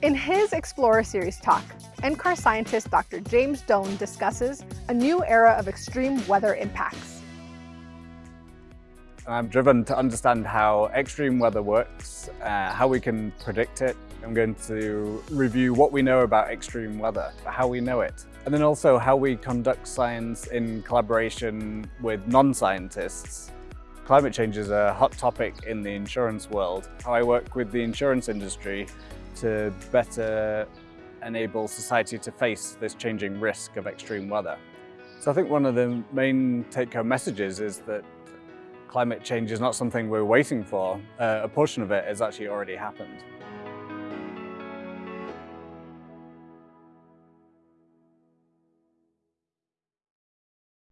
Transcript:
In his Explorer Series talk, NCAR scientist Dr. James Done discusses a new era of extreme weather impacts. I'm driven to understand how extreme weather works, uh, how we can predict it. I'm going to review what we know about extreme weather, how we know it, and then also how we conduct science in collaboration with non-scientists. Climate change is a hot topic in the insurance world. How I work with the insurance industry to better enable society to face this changing risk of extreme weather. So I think one of the main take-home messages is that climate change is not something we're waiting for. Uh, a portion of it has actually already happened.